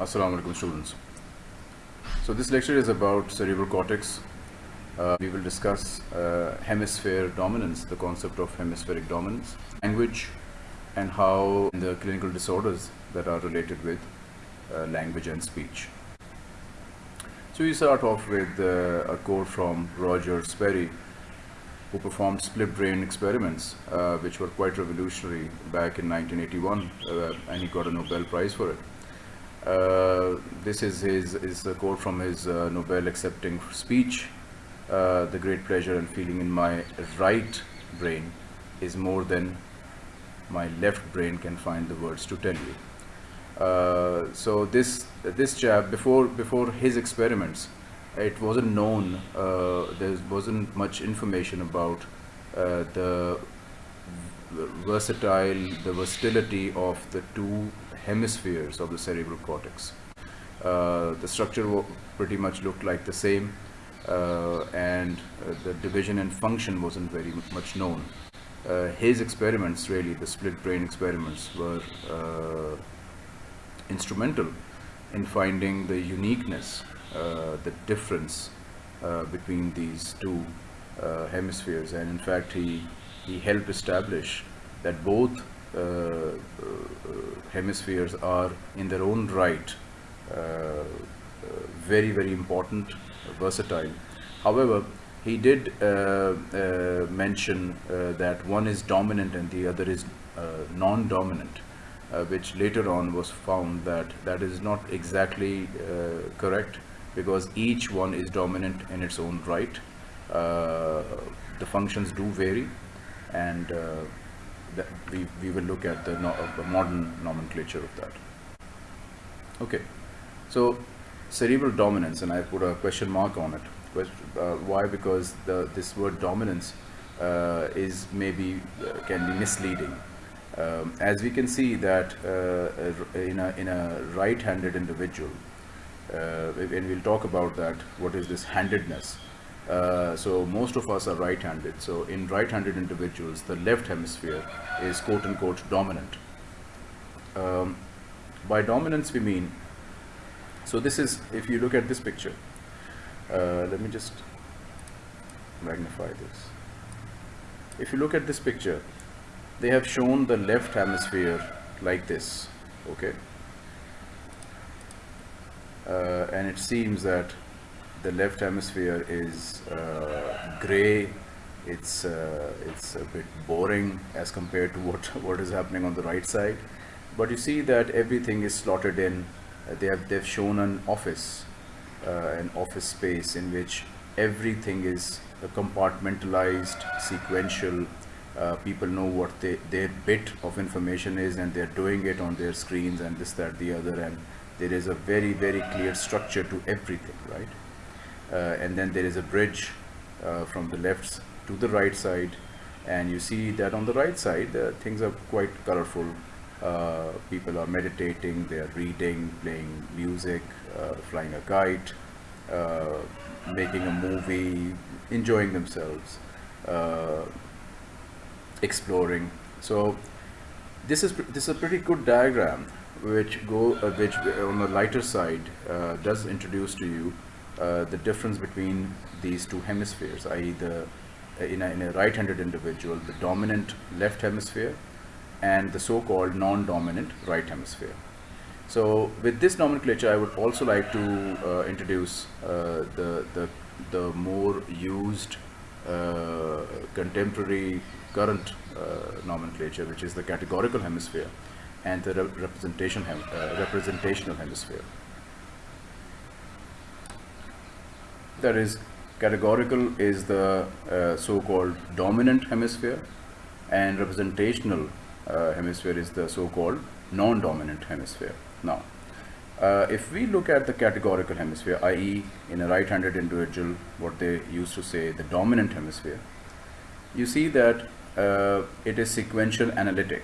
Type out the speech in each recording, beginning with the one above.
Assalamu alaikum students. So this lecture is about cerebral cortex. Uh, we will discuss uh, hemisphere dominance, the concept of hemispheric dominance, language and how the clinical disorders that are related with uh, language and speech. So we start off with uh, a quote from Roger Sperry who performed split brain experiments uh, which were quite revolutionary back in 1981 uh, and he got a Nobel Prize for it. Uh, this is his is a quote from his uh, Nobel accepting speech. Uh, the great pleasure and feeling in my right brain is more than my left brain can find the words to tell you. Uh, so this this chap before before his experiments, it wasn't known. Uh, there wasn't much information about the versatile, the versatility of the two hemispheres of the cerebral cortex. Uh, the structure pretty much looked like the same, uh, and uh, the division and function wasn't very much known. Uh, his experiments, really, the split brain experiments, were uh, instrumental in finding the uniqueness, uh, the difference between these two hemispheres, and in fact, he he helped establish that both hemispheres are, in their own right, uh, uh, very very important, versatile. However, he did uh, uh, mention uh, that one is dominant and the other is uh, non-dominant uh, which later on was found that that is not exactly uh, correct because each one is dominant in its own right. Uh, the functions do vary and uh, we, we will look at the, no, uh, the modern nomenclature of that. Okay, so cerebral dominance, and I put a question mark on it. Quest- Uh, why? Because the, this word dominance uh, is maybe uh, can be misleading. Um, as we can see that uh, in a in a right-handed individual, uh, and we'll talk about that. What is this handedness? Uh, so most of us are right-handed. So in right-handed individuals, the left hemisphere is quote-unquote dominant. Um, by dominance, we mean so this is, if you look at this picture, uh, let me just magnify this. If you look at this picture, they have shown the left hemisphere like this, okay? Uh, and it seems that the left hemisphere is uh, gray. It's uh, it's a bit boring as compared to what what is happening on the right side. But you see that everything is slotted in. Uh, they have they've shown an office, uh, an office space in which everything is uh, compartmentalized, sequential. Uh, people know what they, their bit of information is and they're doing it on their screens and this, that, the other. And there is a very, very clear structure to everything, right? Uh, and then there is a bridge uh, from the left to the right side. And you see that on the right side, uh, things are quite colorful. Uh, people are meditating, they are reading, playing music, uh, flying a kite, uh, making a movie, enjoying themselves, exploring. So this is this is a pretty good diagram which go which on the lighter side does introduce to you uh, the difference between these two hemispheres, i.e. the uh, in a, a right-handed individual, the dominant left hemisphere and the so-called non-dominant right hemisphere. So with this nomenclature, I would also like to uh, introduce uh, the, the, the more used uh, contemporary current uh, nomenclature, which is the categorical hemisphere and the re- representation hem- representational hemisphere. That is, categorical is the uh, so-called dominant hemisphere, and representational uh, hemisphere is the so-called non-dominant hemisphere. Now, uh, if we look at the categorical hemisphere, i.e., in a right-handed individual, what they used to say the dominant hemisphere, you see that uh, it is sequential analytic.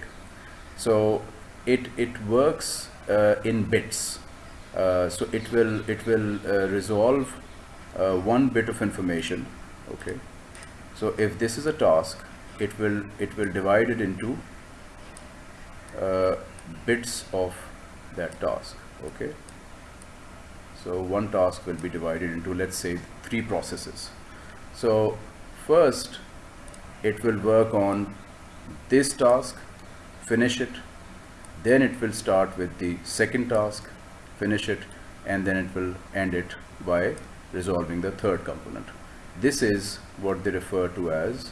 So it it works uh, in bits. Uh, so it will it will resolve uh, one bit of information. Okay. So if this is a task, it will it will divide it into uh, bits of that task. Okay. So one task will be divided into, let's say, three processes. So first, it will work on this task, finish it, then it will start with the second task, finish it, and then it will end it by resolving the third component. This is what they refer to as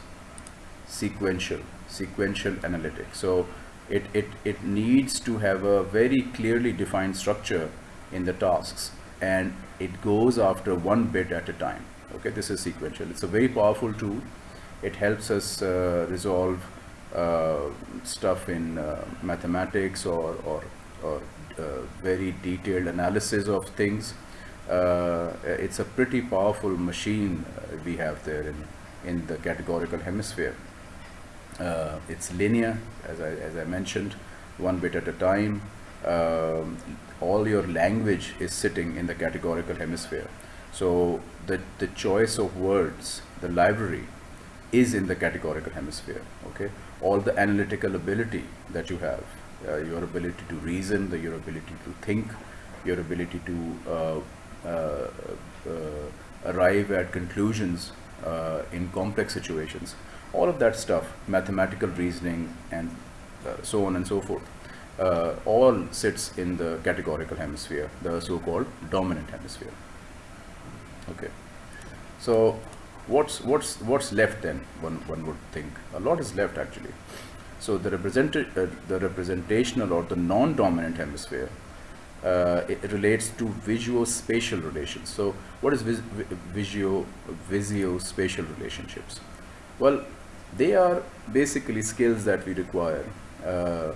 sequential, sequential analytics. So it, it, it needs to have a very clearly defined structure in the tasks and it goes after one bit at a time. Okay, this is sequential. It's a very powerful tool. It helps us uh, resolve uh, stuff in uh, mathematics or, or, or uh, very detailed analysis of things. Uh, it's a pretty powerful machine uh, we have there in, in the categorical hemisphere. Uh, it's linear, as I, as I mentioned, one bit at a time. Um, all your language is sitting in the categorical hemisphere. So the, the choice of words, the library, is in the categorical hemisphere. Okay, all the analytical ability that you have, uh, your ability to reason, the, your ability to think, your ability to uh, arrive at conclusions uh, in complex situations all of that stuff, mathematical reasoning and uh, so on and so forth, uh, all sits in the categorical hemisphere, the so-called dominant hemisphere. Okay. So what's what's what's left then? One one would think a lot is left actually. So the represented uh, the representational or the non-dominant hemisphere uh, it relates to visuo-spatial relations. So what is vis visio visio-spatial relationships? Well, they are basically skills that we require uh,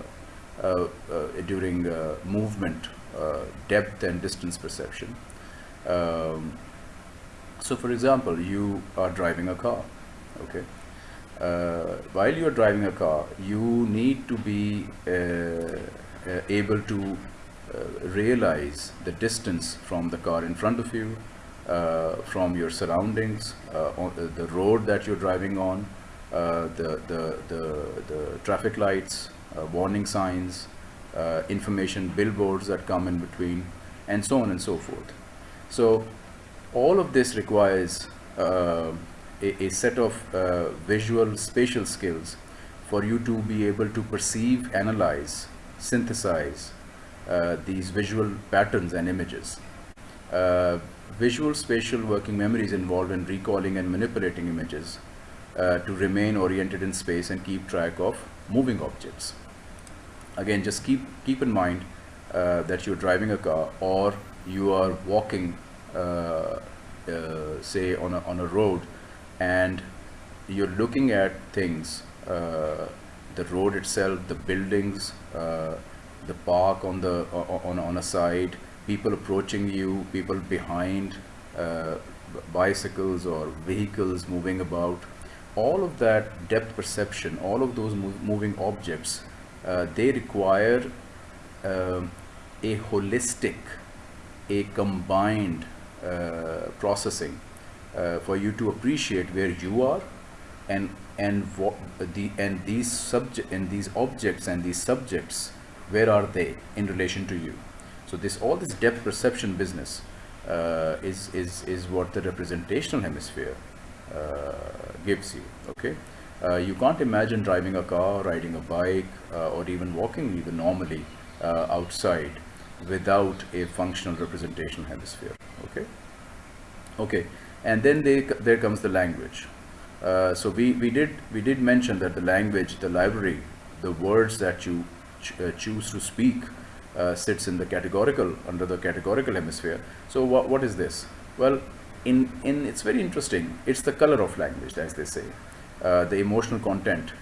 uh, uh, during movement, depth and distance perception. Um, so for example, you are driving a car, okay? Uh, while you are driving a car, you need to be uh, uh, able to realize the distance from the car in front of you, from your surroundings, the road that you're driving on, uh, the, the, the, the traffic lights, uh, warning signs, uh, information billboards that come in between, and so on and so forth. So all of this requires uh, a, a, set of uh, visual spatial skills for you to be able to perceive, analyze, synthesize uh, these visual patterns and images. visual spatial working memory is involved in recalling and manipulating images uh, to remain oriented in space and keep track of moving objects. Again, just keep, keep in mind uh, that you're driving a car or you are walking, uh, uh say, on a, on a road and you're looking at things, uh, the road itself, the buildings, uh, the park on the on, on a side, people approaching you, people behind, bicycles or vehicles moving about, all of that depth perception, all of those mov moving objects, uh, they require uh, a holistic, a combined uh, processing uh, for you to appreciate where you are and and the and these subject and these objects and these subjects where are they in relation to you? So this all this depth perception business uh, is is is what the representational hemisphere uh, gives you okay? Uh, you can't imagine driving a car riding a bike uh, or even walking even normally outside without a functional representational hemisphere okay? Okay and then they, there comes the language. Uh, so we, we did we did mention that the language the library the words that you ch uh, choose to speak uh, sits in the categorical under the categorical hemisphere so what, what is this well in, in it's very interesting. It's the color of language, as they say, uh, the emotional content.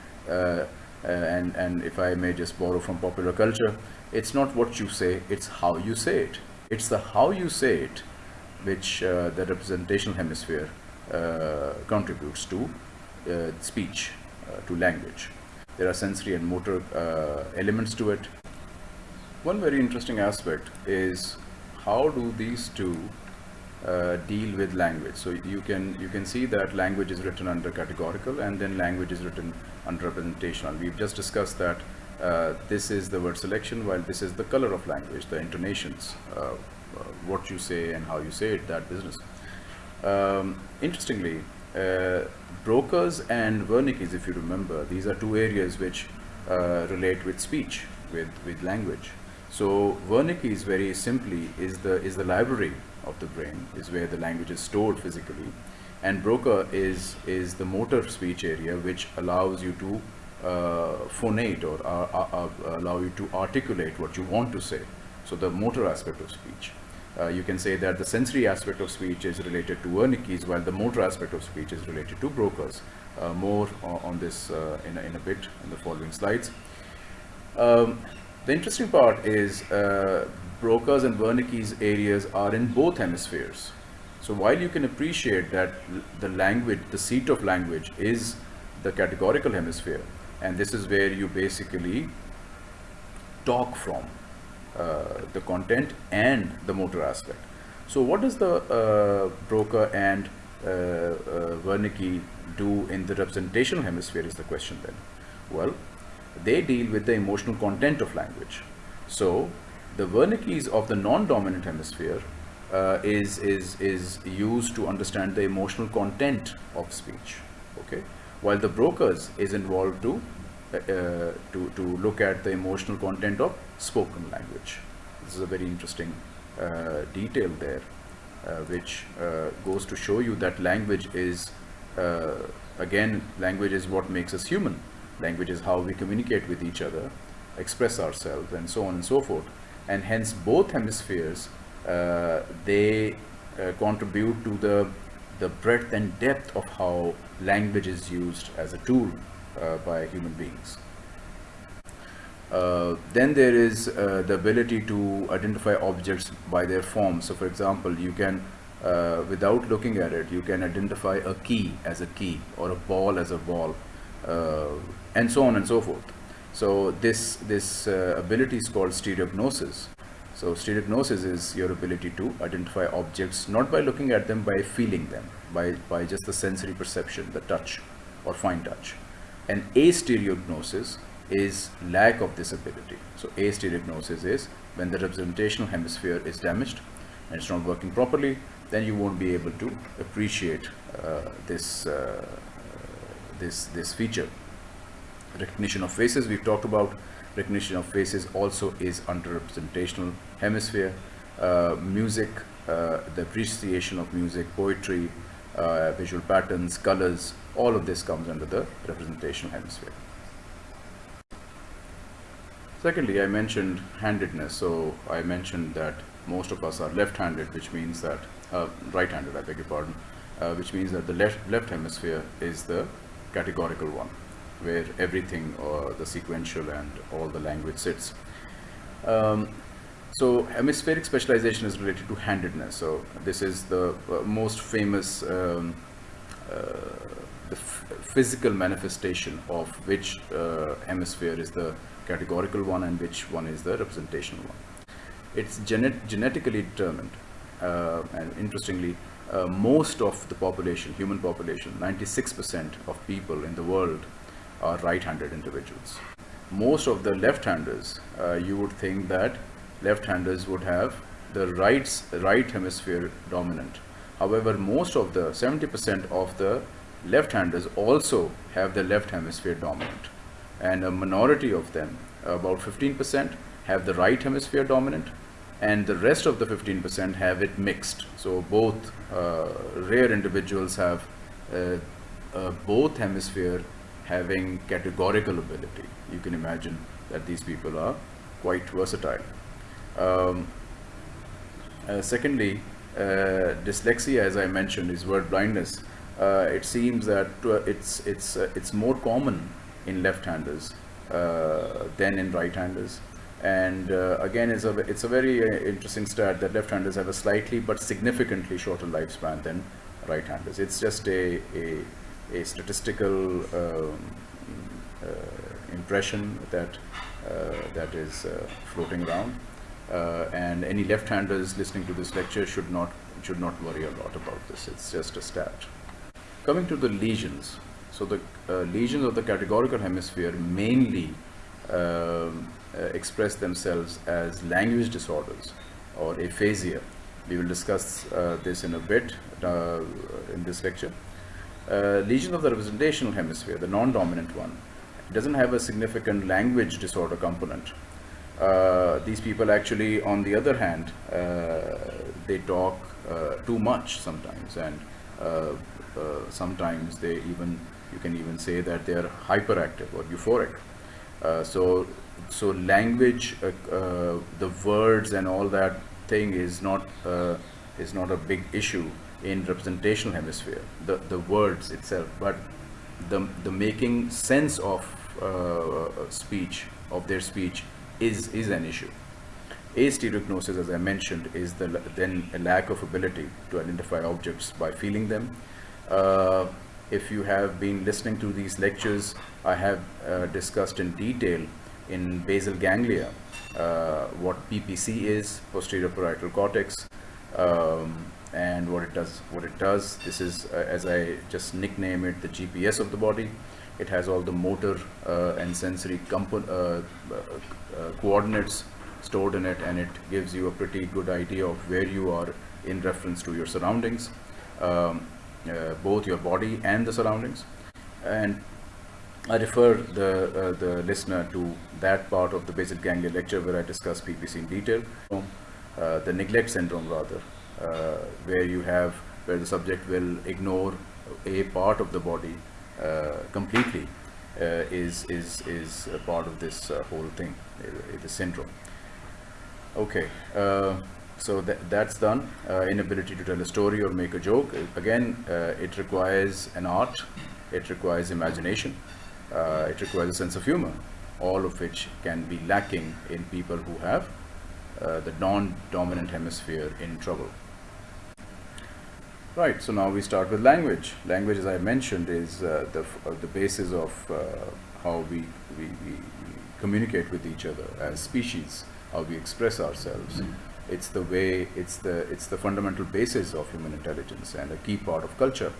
And, and if I may just borrow from popular culture, it's not what you say, it's how you say it. It's the how you say it which uh, the representational hemisphere uh, contributes to uh, speech, to language. There are sensory and motor elements to it. One very interesting aspect is how do these two uh, deal with language. So you can you can see that language is written under categorical and then language is written under representational. We've just discussed that uh, this is the word selection while this is the color of language, the intonations, uh, uh, what you say and how you say it, that business. Um, interestingly, uh, Broca's and Wernicke's, if you remember, these are two areas which uh, relate with speech, with, with language. So Wernicke's very simply is the, is the library of the brain, is where the language is stored physically. And Broca is, is the motor speech area which allows you to uh, phonate or uh, uh, uh, allow you to articulate what you want to say. So the motor aspect of speech. Uh, you can say that the sensory aspect of speech is related to Wernicke's while the motor aspect of speech is related to Broca's. Uh, more on this uh, in, a, in a bit in the following slides. Um, the interesting part is uh, Broca's and Wernicke's areas are in both hemispheres. So while you can appreciate that the language, the seat of language is the categorical hemisphere, and this is where you basically talk from uh, the content and the motor aspect. So what does the uh, Broca and uh, uh, Wernicke do in the representational hemisphere is the question then. Well, they deal with the emotional content of language. So the Wernicke's of the non-dominant hemisphere uh, is, is, is used to understand the emotional content of speech. Okay, while the Broca's is involved to to, to look at the emotional content of spoken language. This is a very interesting uh, detail there, uh, which uh, goes to show you that language is, uh, again, language is what makes us human. Language is how we communicate with each other, express ourselves, and so on and so forth. And hence, both hemispheres, uh, they contribute to the the breadth and depth of how language is used as a tool uh, by human beings. Uh, then there is uh, the ability to identify objects by their form. So for example, you can, uh, without looking at it, you can identify a key as a key or a ball as a ball uh, and so on and so forth. So this, this uh, ability is called stereognosis. So stereognosis is your ability to identify objects not by looking at them, by feeling them, by, by just the sensory perception, the touch or fine touch. And astereognosis is lack of this ability. So astereognosis is when the representational hemisphere is damaged and it's not working properly, then you won't be able to appreciate uh, this, uh, this, this feature. Recognition of faces, we've talked about. Recognition of faces also is under representational hemisphere. Uh, music, uh, the appreciation of music, poetry, uh, visual patterns, colors, all of this comes under the representational hemisphere. Secondly, I mentioned handedness. So I mentioned that most of us are left-handed, which means that, uh, right-handed, I beg your pardon, uh, which means that the left, left hemisphere is the categorical one, where everything, or the sequential and all the language sits. Um, so hemispheric specialization is related to handedness. So this is the uh, most famous um, uh, the physical manifestation of which uh, hemisphere is the categorical one and which one is the representational one. It's genet genetically determined uh, and interestingly uh, most of the population, human population, 96% of people in the world are right-handed individuals. Most of the left-handers, uh, you would think that left-handers would have the right, right hemisphere dominant. However, most of the 70% of the left-handers also have the left hemisphere dominant and a minority of them, about 15%, have the right hemisphere dominant and the rest of the 15% have it mixed. So both uh, rare individuals have uh, uh, both hemisphere having categorical ability. You can imagine that these people are quite versatile. Um, uh, secondly, uh, dyslexia, as I mentioned, is word blindness. Uh, it seems that it's it's it's more common in left-handers uh, than in right-handers. And uh, again, it's a, it's a very uh, interesting stat that left-handers have a slightly but significantly shorter lifespan than right-handers. It's just a, a, a statistical um, impression that, that is floating around. Uh, and any left-handers listening to this lecture should not should not worry a lot about this. It's just a stat. Coming to the lesions, so the uh, lesions of the categorical hemisphere mainly um, uh, express themselves as language disorders or aphasia. We will discuss uh, this in a bit uh, in this lecture. Uh, lesion of the representational hemisphere, the non-dominant one, doesn't have a significant language disorder component. Uh, these people actually, on the other hand, they talk too much sometimes, and Uh, sometimes they even, you can even say that they are hyperactive or euphoric. Uh, so, so language, uh, the words and all that thing is not is not a big issue in representational hemisphere, the, the words itself, but the, the making sense of uh, speech, of their speech, is, is an issue. Astereognosis, as I mentioned, is the, then a lack of ability to identify objects by feeling them. Uh, if you have been listening to these lectures, I have uh, discussed in detail in basal ganglia uh, what PPC is, posterior parietal cortex, um, and what it does. What it does, this is, uh, as I just nickname it, the GPS of the body. It has all the motor uh, and sensory uh, coordinates stored in it and it gives you a pretty good idea of where you are in reference to your surroundings, um, both your body and the surroundings. And I refer the, uh, the listener to that part of the basal ganglia lecture where I discuss PPC in detail, uh, the neglect syndrome rather, where you have, where the subject will ignore a part of the body uh, completely uh, is is is a part of this uh, whole thing, the syndrome. Okay, so that, that's done. inability to tell a story or make a joke. Again, it requires an art. It requires imagination. it requires a sense of humor all of which can be lacking in people who have uh, the non-dominant hemisphere in trouble. Right, so now we start with language. Language, as I mentioned, is uh, the, uh, the basis of uh, how we, we, we, communicate with each other as species, how we express ourselves. Mm. It's the way, it's the, it's the fundamental basis of human intelligence and a key part of culture.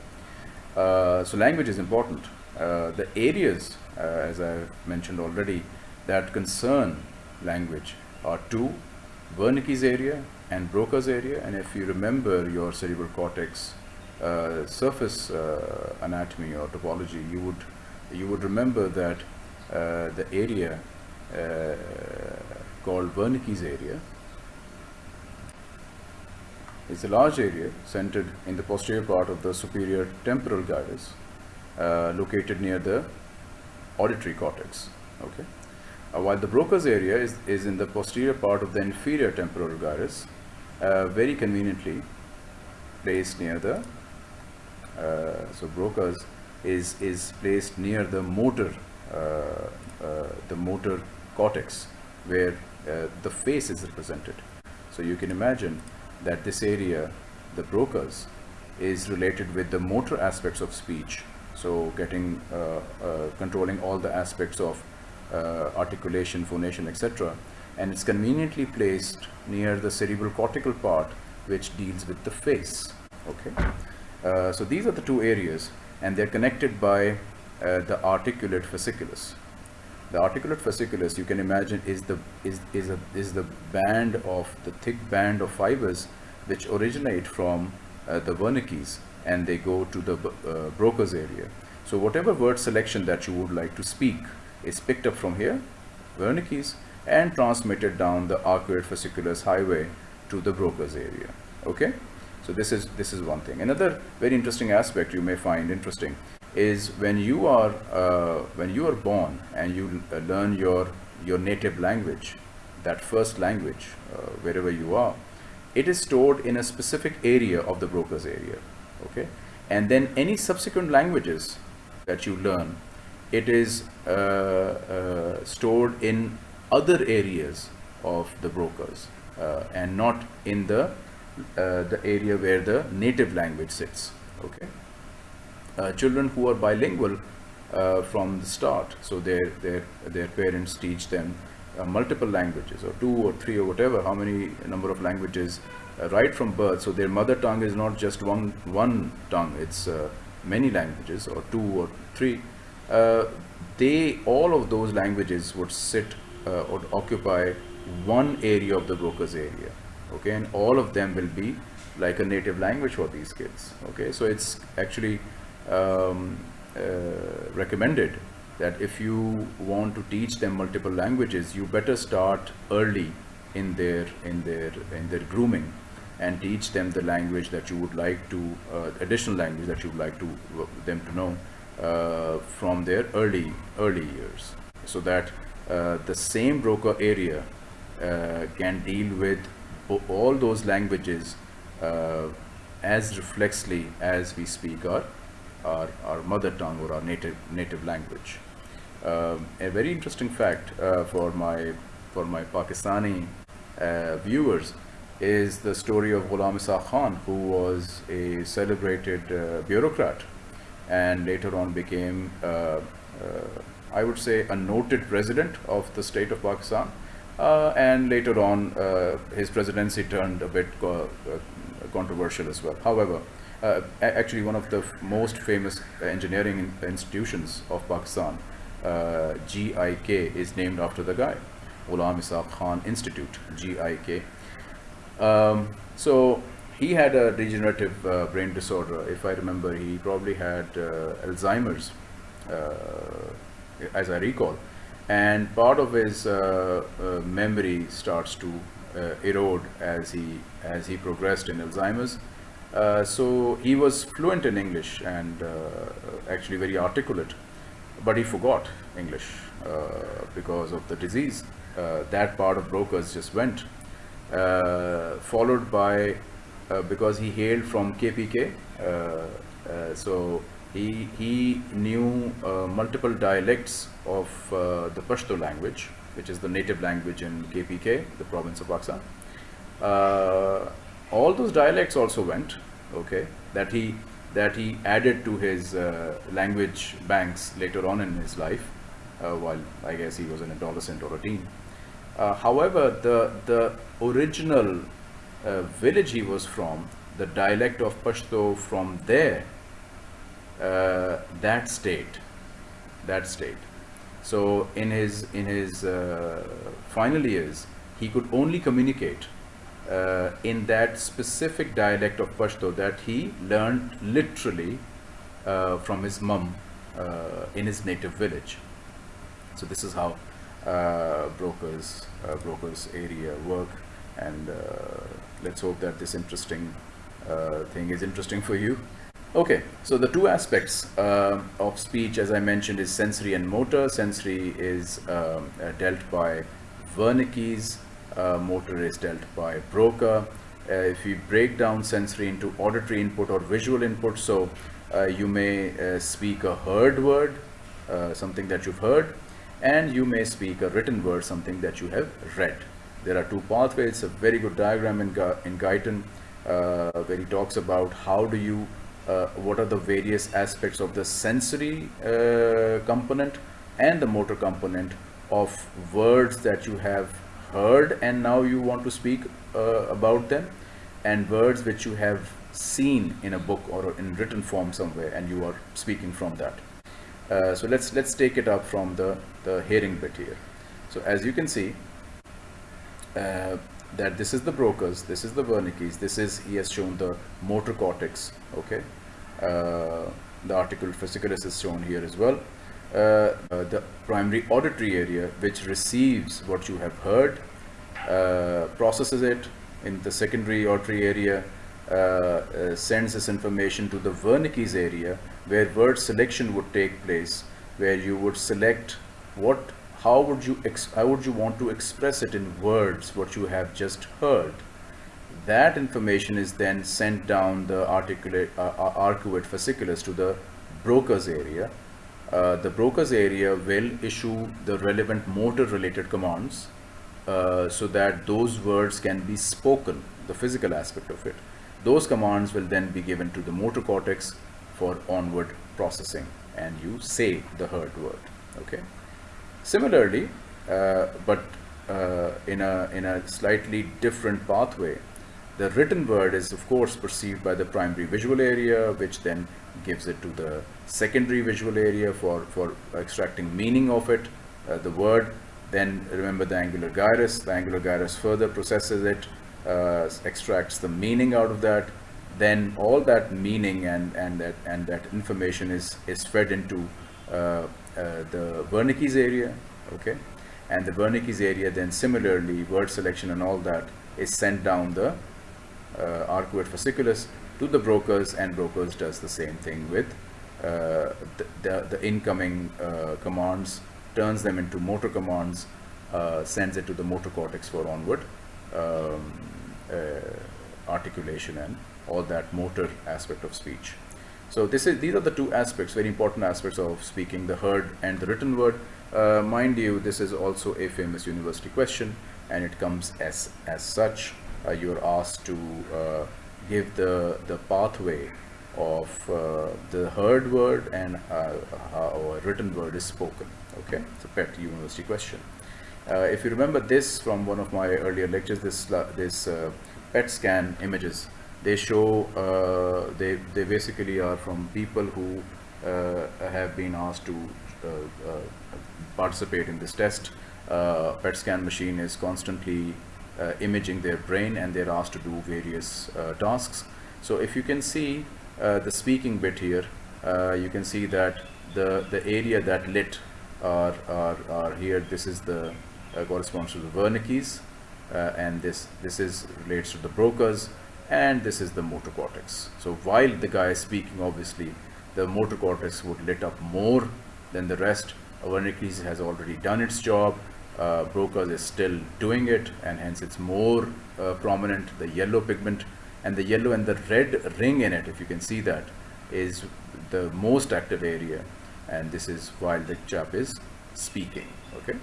Uh, so language is important. Uh, the areas, uh, as I mentioned already, that concern language are two, Wernicke's area and Broca's area and if you remember your cerebral cortex uh, surface uh, anatomy or topology you would you would remember that uh, the area called Wernicke's area is a large area centered in the posterior part of the superior temporal gyrus uh, located near the auditory cortex okay? Uh, while the Broca's area is, is in the posterior part of the inferior temporal gyrus uh, very conveniently placed near the uh, so Broca's is is placed near the motor uh, uh, the motor cortex where the face is represented. So you can imagine that this area the Broca's is related with the motor aspects of speech. So getting controlling all the aspects of articulation phonation etc and it's conveniently placed near the cerebral cortical part which deals with the face okay? Uh, so these are the two areas and they're connected by uh, the articulate fasciculus the articulate fasciculus you can imagine is the is is a is the band of the thick band of fibers which originate from uh, the Wernicke's and they go to the uh, Broca's area. So whatever word selection that you would like to speak is picked up from here Wernicke's and transmitted down the arcuate fasciculus highway to the Broca's area. Okay? So this is this is one thing. Another very interesting aspect you may find interesting is when you are uh, when you are born and you uh, learn your your native language that first language uh, wherever you are it is stored in a specific area of the Broca's area okay? And then any subsequent languages that you learn it is uh, uh, stored in other areas of the Broca's uh, and not in the the area where the native language sits okay uh, children who are bilingual uh, from the start. So their their their parents teach them uh, multiple languages or two or three or whatever how many number of languages uh, right from birth. So their mother tongue is not just one one tongue it's many languages or two or three. They all of those languages would sit uh, or occupy one area of the Broca's area okay? And all of them will be like a native language for these kids okay? So it's actually um, uh, recommended that if you want to teach them multiple languages you better start early in their in their in their grooming and teach them the language that you would like to uh, additional language that you would like to uh, them to know uh, from their early early years. So that uh, the same Broca area uh, can deal with all those languages as reflexly as we speak our, our, our mother tongue or our native native language. Um, a very interesting fact uh, for my for my Pakistani uh, viewers is the story of Ghulam Ishaq Khan, who was a celebrated uh, bureaucrat and later on became, uh, uh, I would say, a noted president of the state of Pakistan. Uh, and later on, his presidency turned a bit controversial as well. However, uh, actually one of the most famous engineering institutions of Pakistan, uh, GIK, is named after the guy, Ghulam Ishaq Khan Institute, GIK. Um, so he had a degenerative uh, brain disorder. If I remember, he probably had uh, Alzheimer's, uh, as I recall. And part of his uh, memory starts to erode as he as he progressed in Alzheimer's. Uh, so he was fluent in English and uh, actually very articulate, but he forgot English uh, because of the disease. Uh, that part of Broca's just went, uh, followed by, because he hailed from KPK, so he, he knew multiple dialects of the Pashto language, which is the native language in KPK, the province of Pakistan all those dialects also went okay that he that he added to his uh, language banks later on in his life uh, while I guess he was an adolescent or a teen. Uh, however the the original uh, village he was from the dialect of Pashto from there uh, that state that state. So in his in his final years he could only communicate uh, in that specific dialect of Pashto that he learned literally uh, from his mum uh, in his native village. So this is how uh, Broca's uh, Broca's area work and uh, let's hope that this interesting thing is interesting for you. Okay, so the two aspects of speech as I mentioned is sensory and motor. Sensory is um, dealt by Wernicke's motor is dealt by Broca. Uh, if we break down sensory into auditory input or visual input, so uh, you may uh, speak a heard word, uh, something that you've heard, and you may speak a written word, something that you have read. There are two pathways, a very good diagram in, in Guyton uh, where he talks about how do you, what are the various aspects of the sensory component and the motor component of words that you have heard and now you want to speak uh, about them and words which you have seen in a book or in written form somewhere and you are speaking from that. Uh, so let's let's take it up from the, the hearing bit here. So as you can see uh, that this is the Broca's, this is the Wernicke's, this is, he has shown the motor cortex, okay. Uh, the arcuate fasciculus is shown here as well. Uh, uh, the primary auditory area which receives what you have heard, uh, processes it in the secondary auditory area, sends this information to the Wernicke's area where word selection would take place, where you would select what how would you how would you want to express it in words what you have just heard. That information is then sent down the articulate uh, arcuate fasciculus to the Broca's area uh, the Broca's area will issue the relevant motor related commands uh, so that those words can be spoken, the physical aspect of it. Those commands will then be given to the motor cortex for onward processing and you say the heard word. Okay. Similarly, uh, but uh, in, a, in a slightly different pathway, the written word is of course perceived by the primary visual area which then gives it to the secondary visual area for, for extracting meaning of it, uh, the word. Then remember the angular gyrus. The angular gyrus further processes it uh, extracts the meaning out of that, then all that meaning and, and, that, and that information is, is fed into uh, uh, the Wernicke's area, okay? And the Wernicke's area then similarly, word selection and all that is sent down the arcuate fasciculus to the Broca's and Broca's does the same thing with uh, the, the, the, incoming uh, commands, turns them into motor commands, uh, sends it to the motor cortex for onward um, uh, articulation and all that motor aspect of speech. So this is these are the two aspects, very important aspects of speaking, the heard and the written word. Uh, mind you, this is also a famous university question and it comes as, as such. Uh, you're asked to uh, give the, the pathway of uh, the heard word and a written word is spoken. Okay, it's a PET university question. If you remember this from one of my earlier lectures, this, this PET scan images they show uh, they they basically are from people who uh, have been asked to uh, participate in this test PET scan machine is constantly imaging their brain and they're asked to do various tasks so if you can see the speaking bit here you can see that the the area that lit are, are, are here this is the uh, corresponds to the Wernicke's uh, and this this is relates to the Broca's and this is the motor cortex. So while the guy is speaking, obviously, the motor cortex would lit up more than the rest. Wernicke's has already done its job. Uh, Broca's is still doing it, and hence it's more uh, prominent. The yellow pigment and the yellow and the red ring in it, if you can see that, is the most active area, and this is while the chap is speaking. Okay.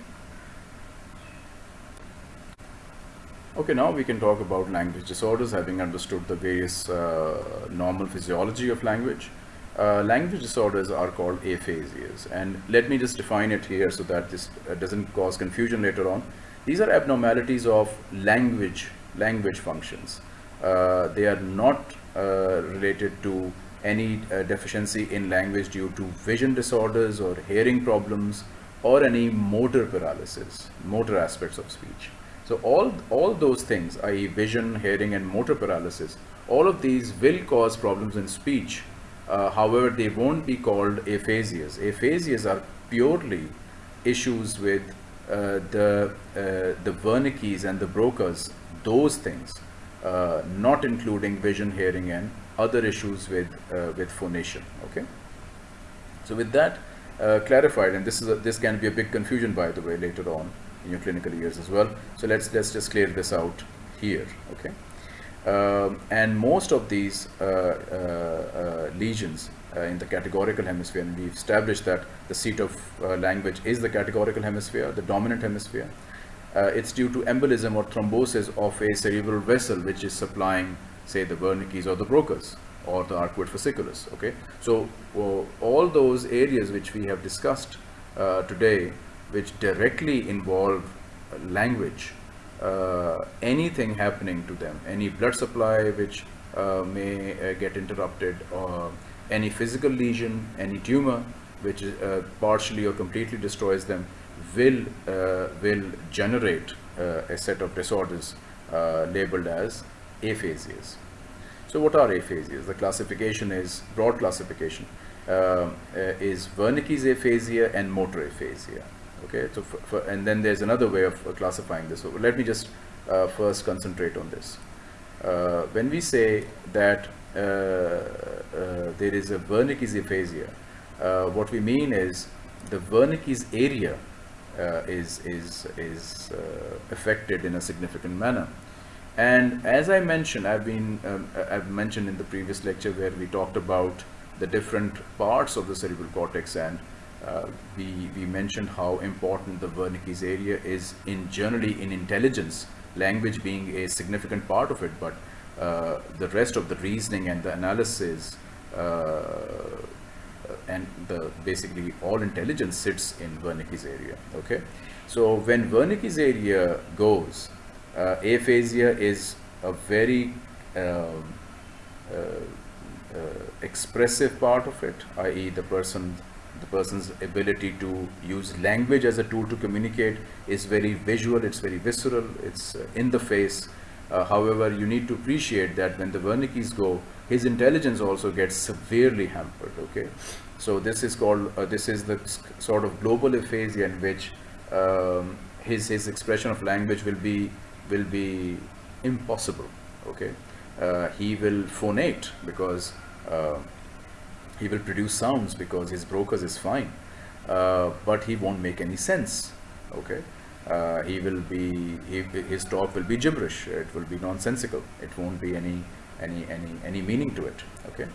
Okay, now we can talk about language disorders, having understood the various uh, normal physiology of language. Uh, language disorders are called aphasias, and let me just define it here so that this uh, doesn't cause confusion later on. These are abnormalities of language, language functions. Uh, they are not uh, related to any uh, deficiency in language due to vision disorders or hearing problems or any motor paralysis, motor aspects of speech. So all, all those things, i.e. vision, hearing and motor paralysis, all of these will cause problems in speech. Uh, however, they won't be called aphasias. Aphasias are purely issues with uh, the, uh, the Wernicke's and the Broca's, those things, uh, not including vision, hearing and other issues with, uh, with phonation, okay? So with that clarified, and this, is a, this can be a big confusion by the way later on, in your clinical years as well. So let's let's just clear this out here. Okay. Um, and most of these uh, uh, uh, lesions uh, in the categorical hemisphere, and we've established that the seat of uh, language is the categorical hemisphere, the dominant hemisphere. Uh, it's due to embolism or thrombosis of a cerebral vessel which is supplying, say, the Wernicke's or the Broca's or the arcuate fasciculus. Okay, so all those areas which we have discussed today which directly involve language, uh, anything happening to them, any blood supply which uh, may uh, get interrupted, or any physical lesion, any tumor which uh, partially or completely destroys them, will uh, will generate uh, a set of disorders labeled as aphasias. So what are aphasias? The classification is broad classification is Wernicke's aphasia and motor aphasia okay so for, for, and then there's another way of classifying this. So let me just uh, first concentrate on this. Uh, when we say that uh, uh, there is a Wernicke's aphasia uh, what we mean is the Wernicke's area is is is affected in a significant manner. And as I mentioned I've been um, I've mentioned in the previous lecture where we talked about the different parts of the cerebral cortex and uh, we, we mentioned how important the Wernicke's area is in generally in intelligence, language being a significant part of it, but uh, the rest of the reasoning and the analysis uh, and the basically all intelligence sits in Wernicke's area. Okay, so when Wernicke's area goes, uh, aphasia is a very um, uh, uh, expressive part of it, i.e., the person the person's ability to use language as a tool to communicate is very visual, it's very visceral, it's uh, in the face. Uh, however, you need to appreciate that when the Wernicke's go, his intelligence also gets severely hampered. Okay, so this is called uh, this is the sort of global aphasia in which um, his his expression of language will be will be impossible. Okay, uh, he will phonate because uh, he will produce sounds because his Broca's is fine, uh, but he won't make any sense. Okay. Uh, he will be he, his talk will be gibberish it will be nonsensical it won't be any any any any meaning to it okay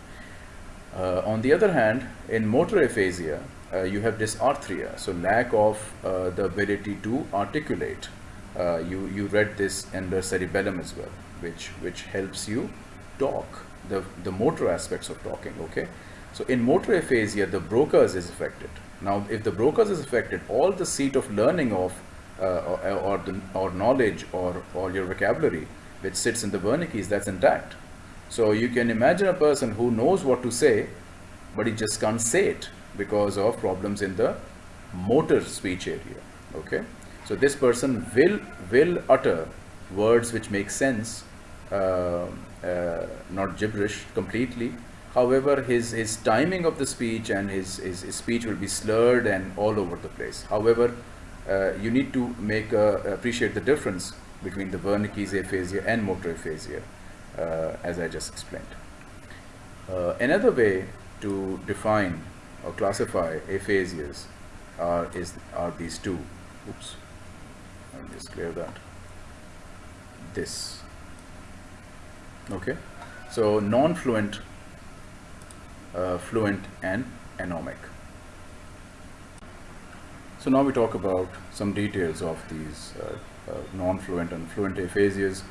uh, on the other hand in motor aphasia uh, you have dysarthria so lack of uh, the ability to articulate uh, you you read this in the cerebellum as well which which helps you talk the the motor aspects of talking okay so in motor aphasia the Broca's is affected now if the Broca's is affected all the seat of learning of uh, or, or, the, or knowledge or, or your vocabulary which sits in the Wernicke's that's intact. So you can imagine a person who knows what to say but he just can't say it because of problems in the motor speech area. Okay, so this person will will utter words which make sense, uh, uh, not gibberish completely. However, his his timing of the speech and his, his, his speech will be slurred and all over the place. However, uh, you need to make uh, appreciate the difference between the Wernicke's aphasia and motor aphasia, uh, as I just explained. Uh, another way to define or classify aphasias are, is, are these two. Oops, let me just clear that. This. Okay, so non-fluent, uh, fluent and anomic. So now we talk about some details of these uh, uh, non-fluent and fluent aphasias.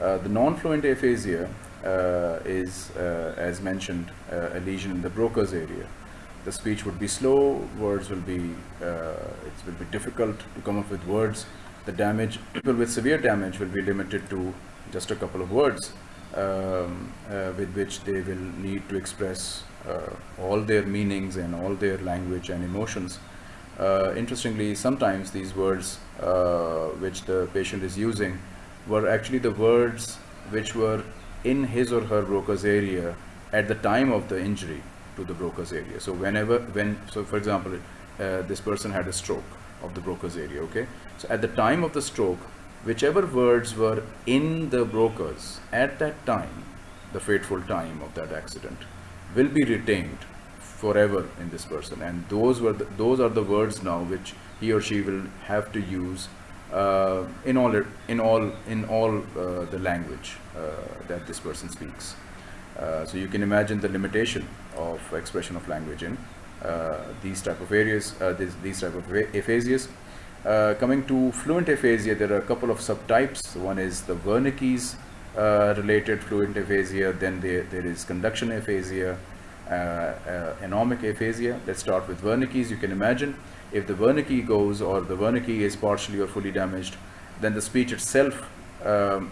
Uh, the non-fluent aphasia uh, is, uh, as mentioned, uh, a lesion in the Broca's area. The speech would be slow, words will be, it will be difficult to come up with words. The damage, people with severe damage will be limited to just a couple of words um, with which they will need to express all their meanings and all their language and emotions uh, interestingly, sometimes these words uh, which the patient is using were actually the words which were in his or her Broca's area at the time of the injury to the Broca's area. So whenever, when, so for example, uh, this person had a stroke of the Broca's area, okay? So at the time of the stroke, whichever words were in the Broca's at that time, the fateful time of that accident, will be retained forever in this person. And those were the, those are the words now which he or she will have to use uh, in all in all in all uh, the language uh, that this person speaks. Uh, so you can imagine the limitation of expression of language in uh, these type of areas uh, these, these type of aphasias coming to fluent aphasia there are a couple of subtypes. One is the Wernicke's related fluent aphasia then there, there is conduction aphasia uh, uh, anomic aphasia. Let's start with Wernicke's. You can imagine if the Wernicke goes or the Wernicke is partially or fully damaged, then the speech itself um,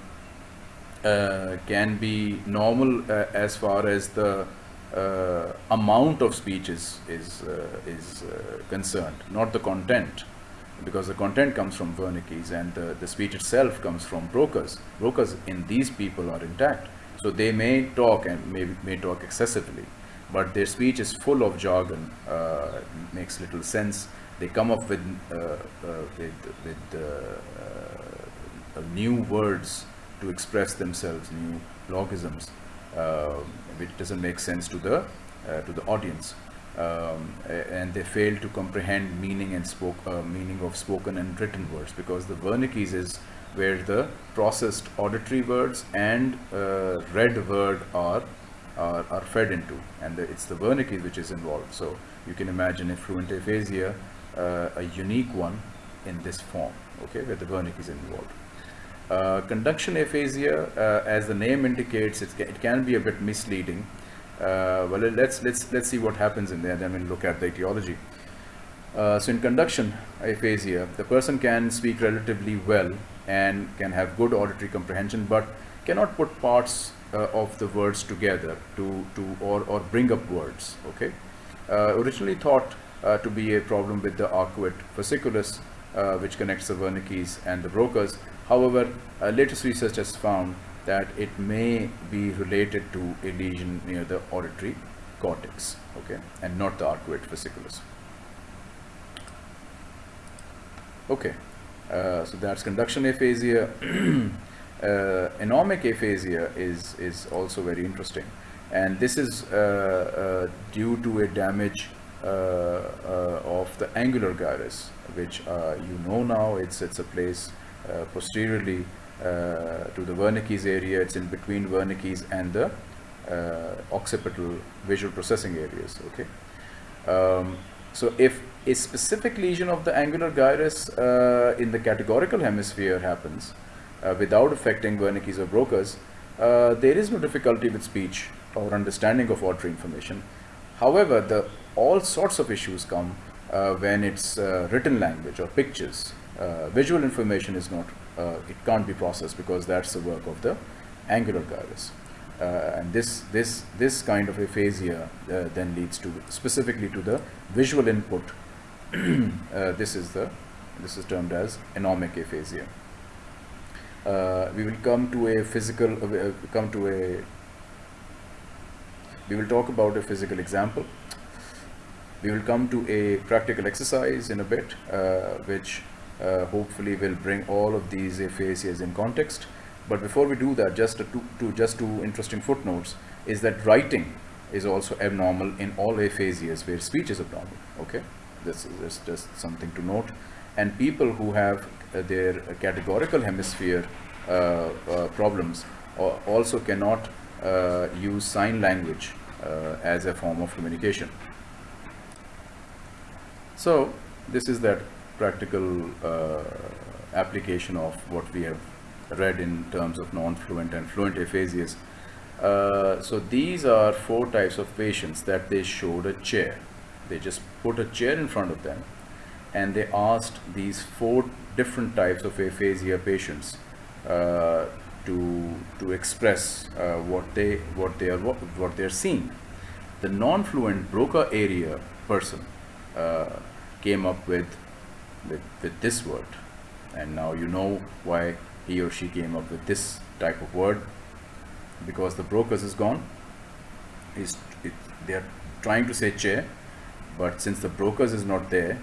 uh, can be normal uh, as far as the uh, amount of speech is is, uh, is concerned, not the content, because the content comes from Wernicke's and the, the speech itself comes from Broca's. Broca's in these people are intact, so they may talk and may may talk excessively but their speech is full of jargon, uh, makes little sense. They come up with uh, uh, with, with uh, new words to express themselves, new logisms, which doesn't make sense to the to the audience. Um, and they fail to comprehend meaning and spoke uh, meaning of spoken and written words because the Wernicke's is where the processed auditory words and uh, read word are are, are fed into and the, it's the Wernicke which is involved. So you can imagine a fluent aphasia, uh, a unique one in this form, okay, where the Wernicke is involved. Uh, conduction aphasia, uh, as the name indicates, it can be a bit misleading. Uh, well, let's let's let's see what happens in there. Then we'll look at the etiology. Uh, so in conduction aphasia, the person can speak relatively well and can have good auditory comprehension, but cannot put parts uh, of the words together to, to or, or bring up words. Okay, uh, originally thought uh, to be a problem with the arcuate fasciculus, which connects the Wernicke's and the Broca's. However, latest research has found that it may be related to a lesion near the auditory cortex, okay, and not the arcuate fasciculus. Okay, uh, so that's conduction aphasia. uh, anomic aphasia is, is also very interesting. And this is uh, uh due to a damage uh, uh, of the angular gyrus, which you know now, it's, it's a place posteriorly to the Wernicke's area, it's in between Wernicke's and the occipital visual processing areas, okay? Um, so if a specific lesion of the angular gyrus uh, in the categorical hemisphere happens uh, without affecting Wernicke's or Broca's, uh, there is no difficulty with speech or understanding of auditory information. However, the all sorts of issues come uh, when it's uh, written language or pictures. Uh, visual information is not, it can't be processed because that's the work of the angular gyrus. Uh, and this this this kind of aphasia uh, then leads to specifically to the visual input. Uh, this is the this is termed as anomic aphasia. We will come to a physical come to a we will talk about a physical example. We will come to a practical exercise in a bit uh, which uh, hopefully will bring all of these aphasias in context but before we do that, just two, two, just two interesting footnotes is that writing is also abnormal in all aphasias where speech is abnormal. Okay, this is just something to note. And people who have uh, their categorical hemisphere uh, uh, problems also cannot uh, use sign language uh, as a form of communication. So this is that practical uh, application of what we have read in terms of non-fluent and fluent aphasias. Uh, so these are four types of patients that they showed a chair. They just put a chair in front of them and they asked these four different types of aphasia patients uh, to to express uh, what they what they are what, they are seeing. The non-fluent Broca area person uh, came up with, with with this word, and now you know why he or she came up with this type of word. Because the Broca's is gone. Is it, they are trying to say chair but since the Broca's is not there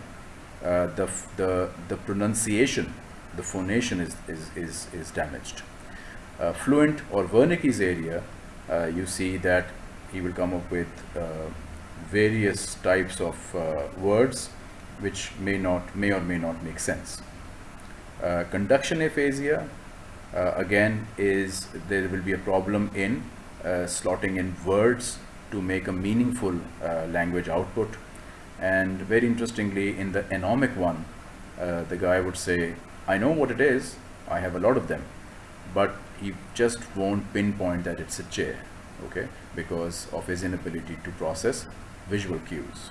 uh, the the the pronunciation the phonation is is is, is damaged. Uh, fluent or Wernicke's area uh, you see that he will come up with uh, various types of uh, words which may not may or may not make sense. Uh, conduction aphasia uh, again is there will be a problem in uh, slotting in words to make a meaningful uh, language output. And very interestingly in the anomic one uh, the guy would say I know what it is I have a lot of them but he just won't pinpoint that it's a chair okay because of his inability to process visual cues